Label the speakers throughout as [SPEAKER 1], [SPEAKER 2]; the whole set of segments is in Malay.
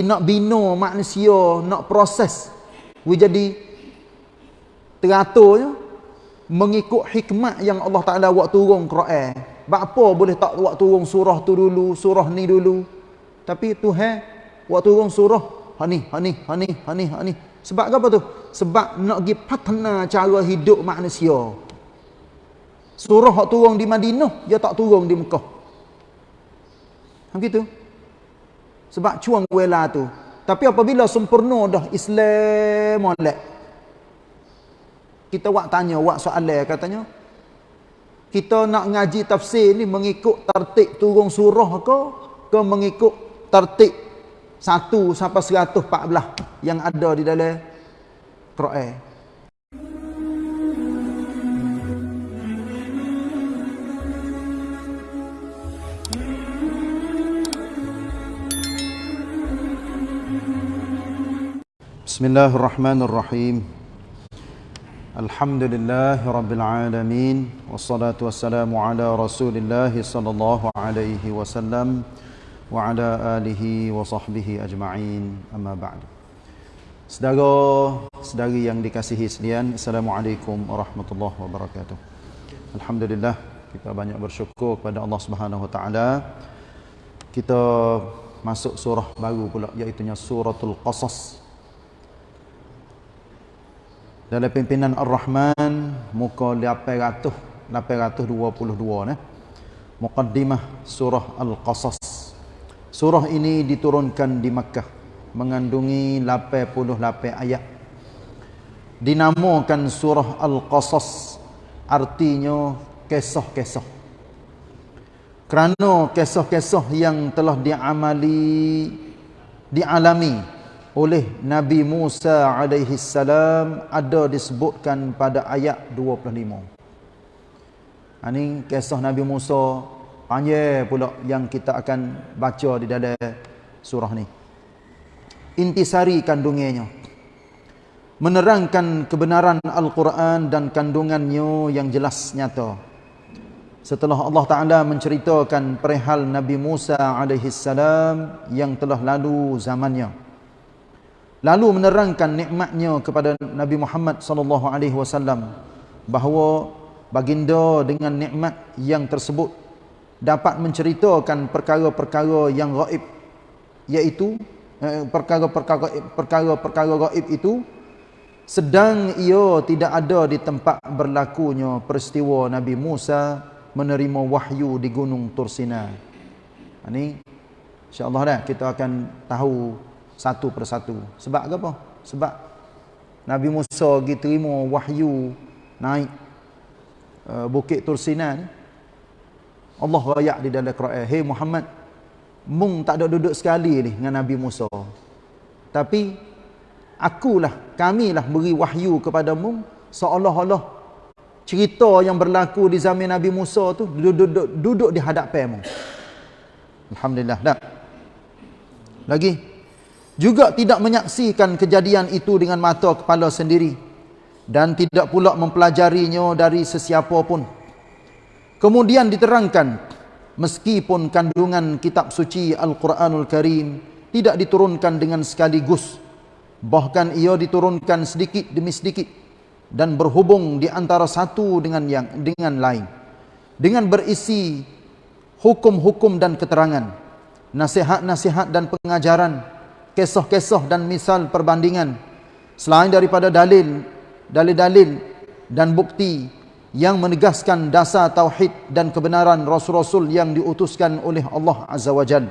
[SPEAKER 1] nak bina manusia, nak proses. We jadi teraturnya mengikut hikmat yang Allah Taala buat turun Quran. Apa boleh tak buat turun surah tu dulu, surah ni dulu. Tapi Tuhan buat turun surah ha ni, ha ni, ha ni, ha ni, ha ni. Sebab apa tu? Sebab nak pergi patna cara hidup manusia. Surah hak turun di Madinah, dia tak turun di Mekah. Ha gitu. Sebab cuang wela tu. Tapi apabila sempurna dah Islam molek. Kita wak tanya, wak soalan katanya. Kita nak ngaji tafsir ni mengikut tertib turun surah ke ke mengikut tertib 1 sampai 114 yang ada di dalam Quran. بسم الله الرحمن الرحيم الحمد لله رب العالمين والصلاة والسلام على رسول الله صلى الله عليه وسلم وعلى آله وصحبه أجمعين أما بعد Saudara, saudari yang dikasihi sekalian, Assalamualaikum warahmatullahi wabarakatuh. Alhamdulillah, kita banyak bersyukur kepada Allah Subhanahu wa taala. Kita masuk surah baru pula iaitu suratul Qasas dalam pimpinan Ar-Rahman muka 800 822 nah muqaddimah surah Al-Qasas. Surah ini diturunkan di Makkah mengandungi 88 ayat. Dinamakan surah Al-Qasas artinya kisah-kisah kerana kisah-kisah yang telah diamali dialami oleh Nabi Musa alaihi salam ada disebutkan pada ayat 25. Ini ha, kisah Nabi Musa panjang pula yang kita akan baca di dalam surah ni. Intisari kandungannya menerangkan kebenaran Al-Quran dan kandungannya yang jelas nyata. Setelah Allah Taala menceritakan perihal Nabi Musa alaihi salam yang telah lalu zamannya lalu menerangkan nikmatnya kepada Nabi Muhammad sallallahu alaihi wasallam bahawa baginda dengan nikmat yang tersebut dapat menceritakan perkara-perkara yang gaib iaitu eh, perkara-perkara perkara-perkara gaib itu sedang ia tidak ada di tempat berlakunya peristiwa Nabi Musa menerima wahyu di gunung Tursina. Ini insya-Allah dah kita akan tahu satu persatu. Sebab apa? Sebab Nabi Musa pergi terima wahyu naik uh, bukit Tursina ni. Allah rayak di dalam Quran, "Hey Muhammad, mung tak ada duduk sekali ni dengan Nabi Musa. Tapi akulah, kamilah beri wahyu kepada mung seolah-olah cerita yang berlaku di zaman Nabi Musa tu duduk, duduk, duduk di hadapan mung." Alhamdulillah. Dah. Lagi juga tidak menyaksikan kejadian itu dengan mata kepala sendiri dan tidak pula mempelajarinya dari sesiapa pun. Kemudian diterangkan meskipun kandungan kitab suci Al-Quranul Karim tidak diturunkan dengan sekaligus bahkan ia diturunkan sedikit demi sedikit dan berhubung di antara satu dengan yang dengan lain dengan berisi hukum-hukum dan keterangan nasihat-nasihat dan pengajaran kisah-kisah dan misal perbandingan. Selain daripada dalil dalil-dalil dan bukti yang menegaskan dasar tauhid dan kebenaran rasul-rasul yang diutuskan oleh Allah Azza wa Jal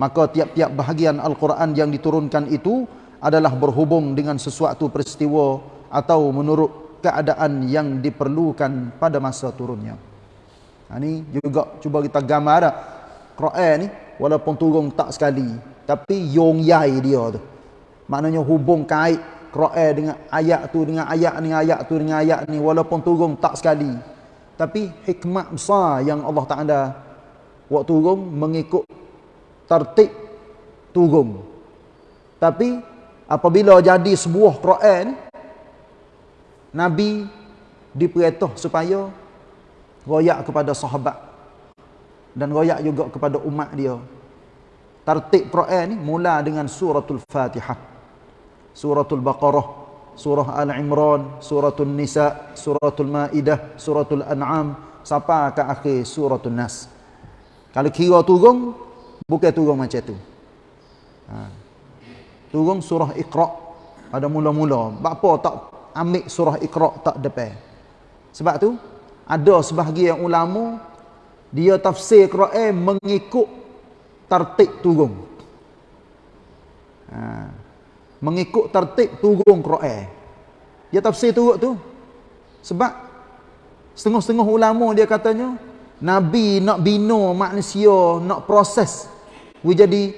[SPEAKER 1] maka tiap-tiap bahagian Al-Quran yang diturunkan itu adalah berhubung dengan sesuatu peristiwa atau menurut keadaan yang diperlukan pada masa turunnya. Ini ha, juga cuba kita gambar Quran ni walaupun turun tak sekali tapi yong yai dia tu. Maknanya hubung kait Quran dengan ayat tu dengan ayat ni ayat tu dengan ayat ni walaupun turun tak sekali. Tapi hikmah besar yang Allah Taala buat turun mengikut tertib turun. Tapi apabila jadi sebuah Quran Nabi diperintah supaya royak kepada sahabat dan royak juga kepada umat dia Tertib Quran ni mula dengan suratul Fatihah. Suratul Baqarah, surah Al-Imran, suratul Nisa, suratul Maidah, suratul An'am sampai ke akhir suratul Nas. Kalau kira turun bukan turun macam tu. Ha. Turun surah Iqra pada mula-mula. Apa tak ambil surah Iqra tak depan. Sebab tu ada sebahagian ulama dia tafsir Quran mengikut tertib turun. Ha. Mengikut tertib turun Quran. Dia tafsir turut tu. Sebab setengah-setengah ulama dia katanya Nabi nak bina manusia, nak proses we jadi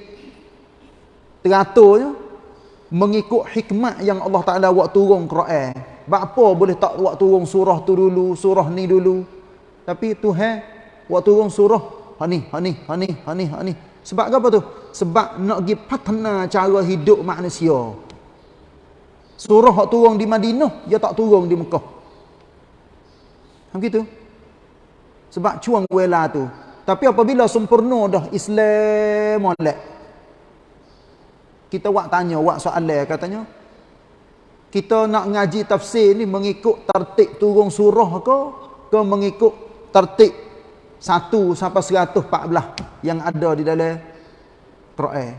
[SPEAKER 1] teraturnya mengikut hikmat yang Allah Taala buat turun Quran. Apa boleh tak buat turun surah tu dulu, surah ni dulu. Tapi Tuhan buat turun surah ha ni, ha ni, ha ni, ha ni, ha ni. Sebab apa tu? Sebab nak pergi patna cara hidup manusia. Surah yang turun di Madinah, dia tak turun di Mekah. Macam itu. Sebab cuang wela tu. Tapi apabila sempurna dah Islam molek. Kita buat tanya, buat soalan katanya. Kita nak ngaji tafsir ni mengikut tertib turun surah ke? Ke mengikut tertib 1 sampai 114 yang ada di dalam Quran.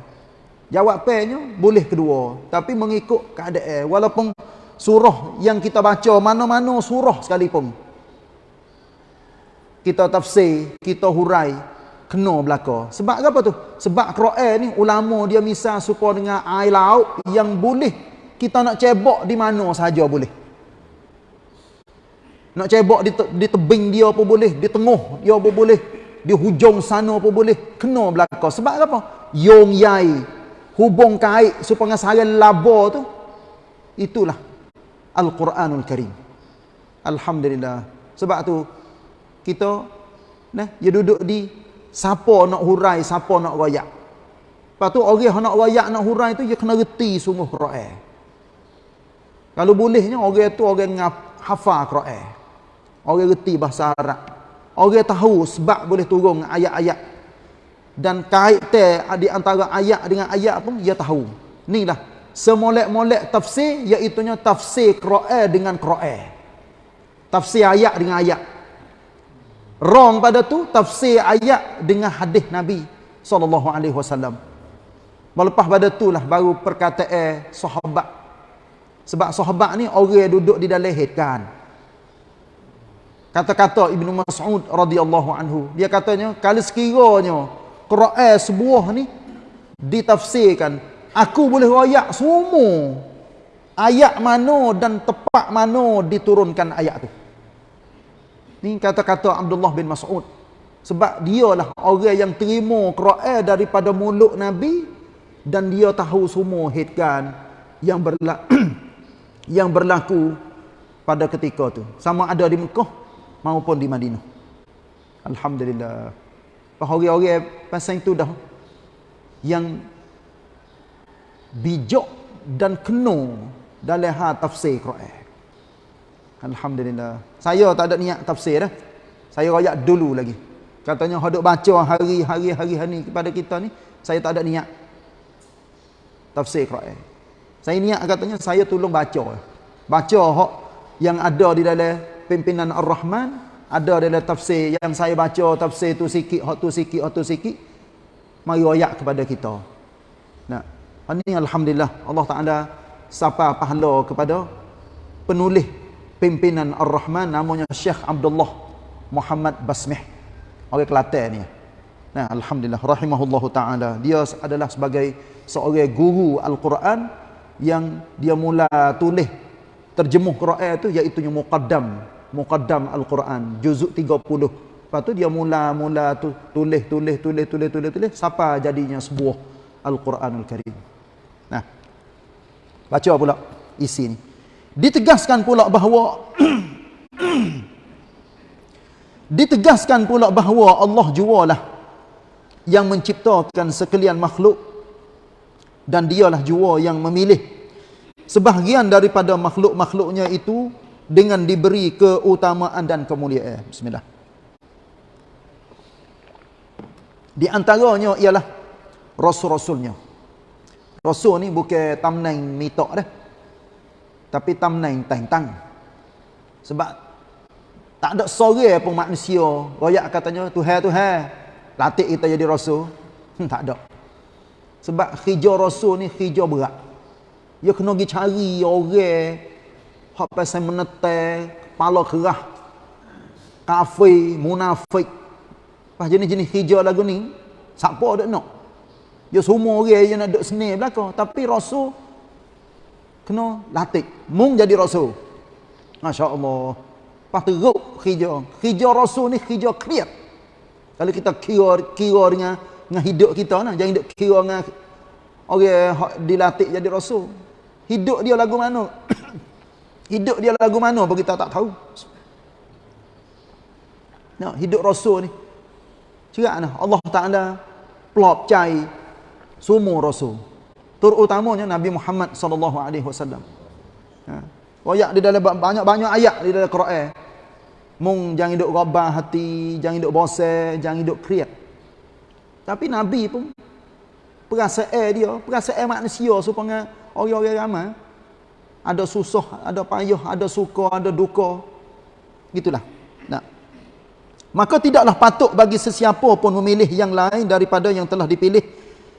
[SPEAKER 1] Jawab pennya boleh kedua, tapi mengikut keadaan walaupun surah yang kita baca mana-mana surah sekalipun. Kita tafsir, kita hurai kena belaka. Sebab apa tu? Sebab Quran ni ulama dia misal supaya dengan air laut yang boleh kita nak cebok di mana saja boleh. Nak cebok di, te, di tebing dia apa boleh, di tengah dia apa boleh, di hujung sana apa boleh, kena belakang. Sebab apa? Yong yai, hubung kait supaya sarang laba tu, itulah Al-Quranul Karim. Alhamdulillah. Sebab tu, kita, nah, dia duduk di, siapa nak hurai, siapa nak rayak. Lepas tu, orang nak rayak, nak hurai tu, dia kena reti sungguh Quran. Kalau bolehnya, orang tu orang yang hafal Quran. Orang reti bahasa Arab. Orang tahu sebab boleh turun ayat-ayat. Dan kaitan di antara ayat dengan ayat pun dia tahu. Inilah semolek-molek tafsir iaitu tafsir Quran dengan Quran. Tafsir ayat dengan ayat. Wrong pada tu tafsir ayat dengan hadis Nabi sallallahu alaihi wasallam. Melepas pada itulah baru perkataan sahabat. Sebab sahabat ni orang duduk di dalam hidkan. Kata-kata Ibnu Mas'ud radhiyallahu anhu, dia katanya kalau sekiranya Quran sebuah ni ditafsirkan, aku boleh royak semua ayat mana dan tepat mana diturunkan ayat tu. Ni kata-kata Abdullah bin Mas'ud. Sebab dialah orang yang terima Quran daripada mulut Nabi dan dia tahu semua hitkan yang berlaku yang berlaku pada ketika tu. Sama ada di Mekah maupun di Madinah. Alhamdulillah. Orang-orang pasal itu dah yang bijak dan kena dalam hal tafsir Quran. Alhamdulillah. Saya tak ada niat tafsir dah. Saya royak dulu lagi. Katanya hendak baca hari-hari hari hari kepada kita ni, saya tak ada niat tafsir Quran. Saya niat katanya saya tolong baca. Baca hak yang ada di dalam pimpinan Ar-Rahman ada dalam tafsir yang saya baca tafsir tu sikit hak tu sikit hak tu sikit mari ayat kepada kita. Nah ini alhamdulillah Allah Taala sapa pahala kepada penulis pimpinan Ar-Rahman namanya Syekh Abdullah Muhammad Basmih orang Kelantan ni. Nah alhamdulillah rahimahullahu taala dia adalah sebagai seorang guru Al-Quran yang dia mula tulis terjemuh Quran itu iaitu muqaddam muqaddam al-Quran juzuk 30 lepas tu dia mula-mula tu tulis tulis tulis tulis tulis tulis siapa jadinya sebuah al-Quranul Karim. Nah baca pula isi ni. Ditegaskan pula bahawa ditegaskan pula bahawa Allah jualah yang menciptakan sekalian makhluk dan dialah jua yang memilih sebahagian daripada makhluk-makhluknya itu dengan diberi keutamaan dan kemuliaan. Bismillah. Di antaranya ialah rasul-rasulnya. Rasul ni bukan tamnai mitok dah. Tapi tang-tang. Sebab tak ada sore pun manusia royak katanya Tuhan Tuhan latih kita jadi rasul. Hmm, tak ada. Sebab hijau rasul ni hijau berat. Dia kena pergi cari orang hak pasal menetai, kepala kerah, kafir, munafik. Pas jenis-jenis hijau lagu ni, siapa ada nak? Dia semua orang yang nak duduk seni belakang. Tapi rasul kena latih. Mung jadi rasul. Masya Allah. Pas teruk hijau. Hijau rasul ni hijau kriat. Kalau kita kira, kira dengan, dengan hidup kita, nah, jangan hidup kira dengan orang yang dilatih jadi rasul. Hidup dia lagu mana? hidup dia lagu mana pun kita tak tahu. Nah, hidup Rasul ni. Cerak nah, Allah Taala pelop cai semua Rasul. Terutamanya Nabi Muhammad sallallahu alaihi wasallam. Ha. Di dalam banyak-banyak ayat di dalam Quran. Mung jangan hidup rabah hati, jangan hidup bosan, jangan hidup kriat. Tapi Nabi pun perasaan dia, perasaan manusia supaya orang-orang ramai ada susah, ada payah, ada suka, ada duka. Gitulah. Nah. Maka tidaklah patut bagi sesiapa pun memilih yang lain daripada yang telah dipilih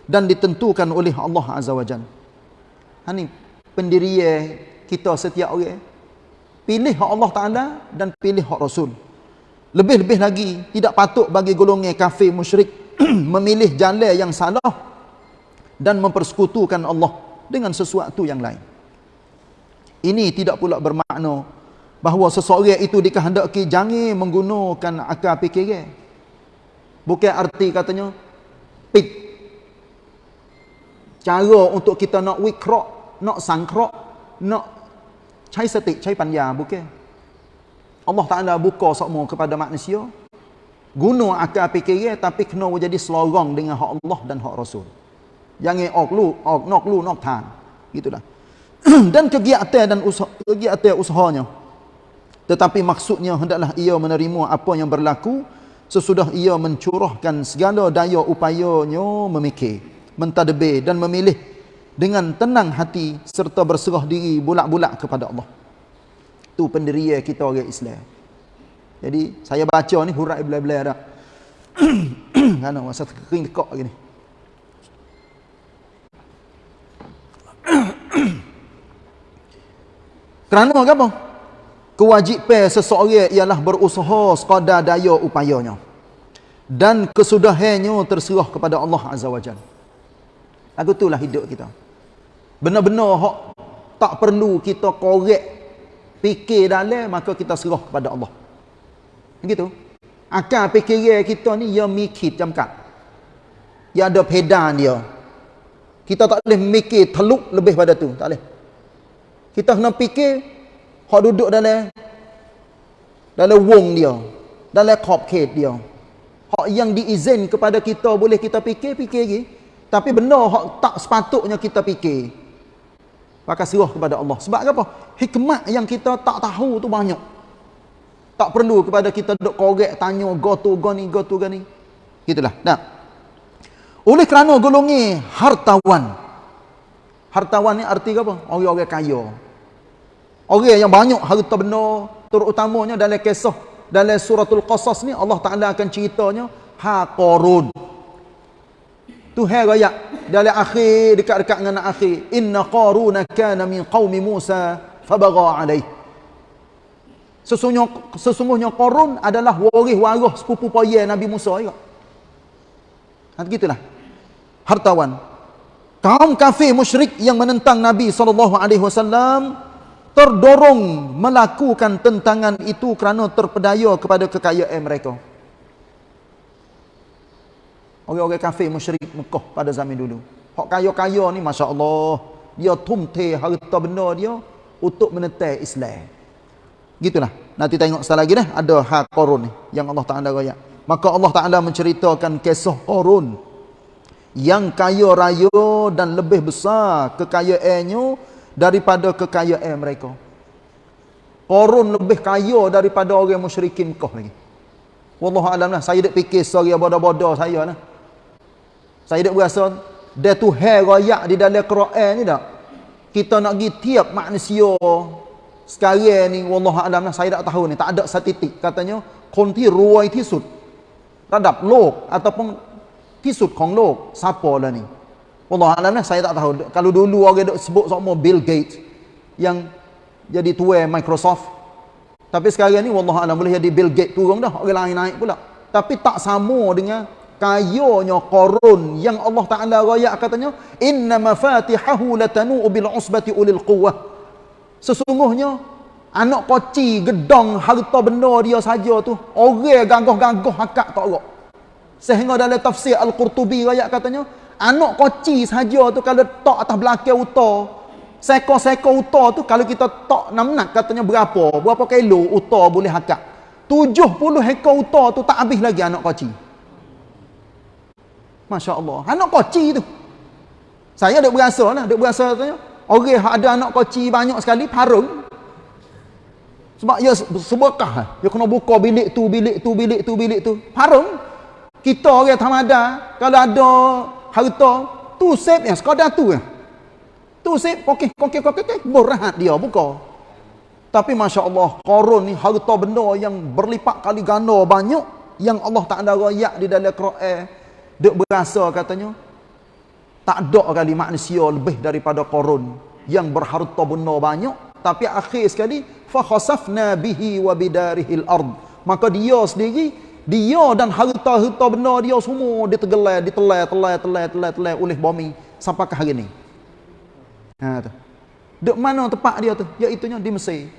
[SPEAKER 1] dan ditentukan oleh Allah Azza wa Jalla. Ha ni pendirian kita setiap orang. Pilih hak Allah Taala dan pilih Rasul. Lebih-lebih lagi tidak patut bagi golongan kafir musyrik memilih jalan yang salah dan mempersekutukan Allah dengan sesuatu yang lain. Ini tidak pula bermakna bahawa seseorang itu dikehendaki jangan menggunakan akal fikiran. Bukan arti katanya pit. Cara untuk kita nak wikrok, nak sangkrok, nak cai setik, cai panja, bukan. Allah Ta'ala buka semua kepada manusia. Guna akal fikiran tapi kena jadi selorong dengan hak Allah dan hak Rasul. Jangan ok lu, ok nok lu, nok. Gitulah. dan kegiatan dan usaha, kegiatan usahanya. Tetapi maksudnya hendaklah ia menerima apa yang berlaku sesudah ia mencurahkan segala daya upayanya memikir, mentadbir dan memilih dengan tenang hati serta berserah diri bulak-bulak kepada Allah. Itu pendirian kita orang Islam. Jadi saya baca ni hurai belai-belai dah. Kan masa kering tekak gini. Kerana apa? Kewajipan seseorang ialah berusaha sekadar daya upayanya. Dan kesudahannya terserah kepada Allah Azza wa Jal. Lagu itulah hidup kita. Benar-benar tak perlu kita korek fikir dalam maka kita serah kepada Allah. Begitu. Akal fikiran kita ni ya mikir jamkat. Ya ada pedan dia. Kita tak boleh mikir teluk lebih pada tu, tak boleh. Kita kena fikir hak duduk dalam dalam wong dia, dalam khet dia. Hak yang diizin kepada kita boleh kita fikir, fikir lagi. Tapi benda hak tak sepatutnya kita fikir. Maka serah kepada Allah. Sebab apa? Hikmat yang kita tak tahu tu banyak. Tak perlu kepada kita duduk korek, tanya, go tu, go ni, go tu, go ni. Itulah. Nah. Oleh kerana golongi hartawan. Hartawan ni arti apa? Orang-orang kaya. Orang yang banyak harta benda, terutamanya dalam kisah dalam suratul Qasas ni Allah Taala akan ceritanya ha Qarun. Tuhan raya dalam akhir dekat-dekat dengan akhir inna qaruna kana min qaumi Musa fabagha alaih. Sesungguhnya sesungguhnya Qarun adalah waris-waris sepupu paya Nabi Musa. Ha gitulah hartawan. Kaum kafir musyrik yang menentang Nabi wasallam terdorong melakukan tentangan itu kerana terpedaya kepada kekayaan mereka. Orang-orang kafir musyrik Mekah pada zaman dulu. Hak kaya-kaya ni masya-Allah, dia tumte harta benda dia untuk menetai Islam. Gitulah. Nanti tengok sekali lagi dah ada hak Qarun ni yang Allah Taala raya. Maka Allah Taala menceritakan kisah Qarun yang kaya raya dan lebih besar kekayaannya daripada kekayaan mereka. Korun lebih kaya daripada orang musyrikin kau lagi. Wallahu alam lah. Saya tak fikir sorry bodoh-bodoh saya lah. Saya tak berasa dia tu hair raya di dalam Quran ni tak? Kita nak pergi tiap manusia sekarang ni wallahu alam lah saya tak tahu ni tak ada statistik katanya konti ruai tisut radap lok ataupun ที่สุดของโลก siapa lah ni wallahu alam lah saya tak tahu kalau dulu orang duk sebut sama Bill Gates yang jadi tua Microsoft tapi sekarang ni wallahu alam boleh jadi Bill Gates turun dah orang lain naik pula tapi tak sama dengan kayanya korun yang Allah Taala royak katanya inna mafatihahu latanu bil usbati ulil quwwah sesungguhnya anak koci gedong harta benda dia saja tu orang gangguh-gangguh hakak tak rok sehingga dalam tafsir al-Qurtubi royak katanya anak koci saja tu kalau tak atas belakang uta seko-seko uta tu kalau kita tak namnak katanya berapa berapa kilo uta boleh hakak 70 ekor uta tu tak habis lagi anak koci Masya Allah. Anak koci tu. Saya ada berasa lah. Ada berasa katanya. Orang ada anak koci banyak sekali. Parung. Sebab ia sebekah. Dia kena buka bilik tu, bilik tu, bilik tu, bilik tu. Parung. Kita orang tamada. Kalau ada harta. Tu save yang sekadar tu. Tu save. Okey, okey, okey, okey. Berahat dia buka. Tapi Masya Allah. Korun ni harta benda yang berlipat kali ganda banyak. Yang Allah tak ada rayak di dalam Quran. Duk berasa katanya tak ada kali manusia lebih daripada korun yang berharta benda banyak tapi akhir sekali bihi wa bidarihil ard maka dia sendiri dia dan harta-harta benda dia semua ditegelai ditelai telai telai telai telai oleh bumi sampai ke hari ni ha tu. Duk mana tempat dia tu? Iaitu di Mesir.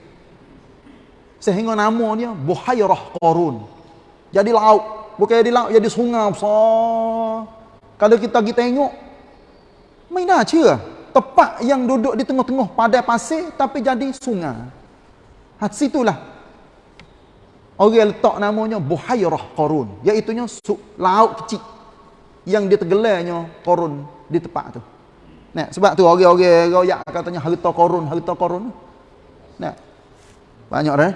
[SPEAKER 1] Sehingga namanya Buhairah Qarun. Jadi laut bukan jadi laut jadi sungai besar. Kalau kita pergi tengok main dah cia tepat yang duduk di tengah-tengah padai pasir tapi jadi sungai. Ha situlah orang letak namanya buhairah qarun. Iaitu laut kecil. Yang ditergelarnya qarun di tempat tu. Nah sebab tu orang-orang royak katanya harta qarun harta qarun nah banyak dah eh?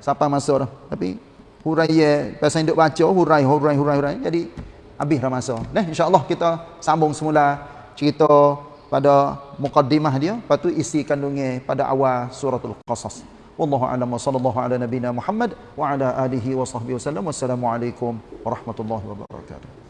[SPEAKER 1] siapa masuk dah. Tapi huraiya pasal duk baca hurai hurai hurai hurai. Jadi habis dah masa. Nah insyaallah kita sambung semula cerita pada mukaddimah dia. Lepas tu isi kandungnya pada awal suratul qasas wallahu a'lam wa sallallahu ala nabiyyina muhammad wa ala alihi wa sahbihi wasallam wassalamu alaikum warahmatullahi wabarakatuh